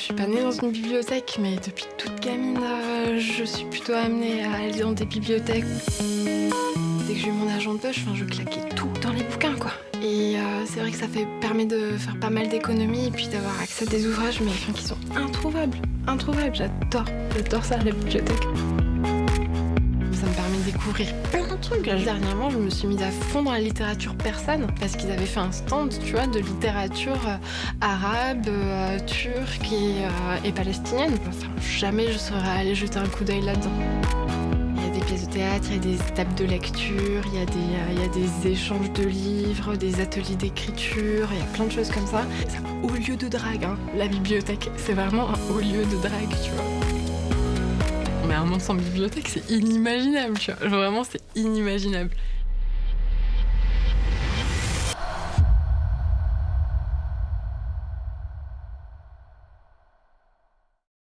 Je suis pas née dans une bibliothèque, mais depuis toute gamine, euh, je suis plutôt amenée à aller dans des bibliothèques. Dès que j'ai eu mon argent de poche, je claquais tout dans les bouquins, quoi. Et euh, c'est vrai que ça fait, permet de faire pas mal d'économies et puis d'avoir accès à des ouvrages, mais qui sont introuvables. Introuvables, j'adore. J'adore ça, la bibliothèque. Plein de trucs. Dernièrement, je me suis mise à fond dans la littérature persane parce qu'ils avaient fait un stand, tu vois, de littérature euh, arabe, euh, turque et, euh, et palestinienne. Enfin, jamais je serais allée jeter un coup d'œil là-dedans. Il y a des pièces de théâtre, il y a des tables de lecture, il y, a des, euh, il y a des échanges de livres, des ateliers d'écriture, il y a plein de choses comme ça. C'est un haut lieu de drague, hein. la bibliothèque. C'est vraiment un haut lieu de drague, tu vois. Un monde sans bibliothèque, c'est inimaginable, tu vois. Vraiment, c'est inimaginable.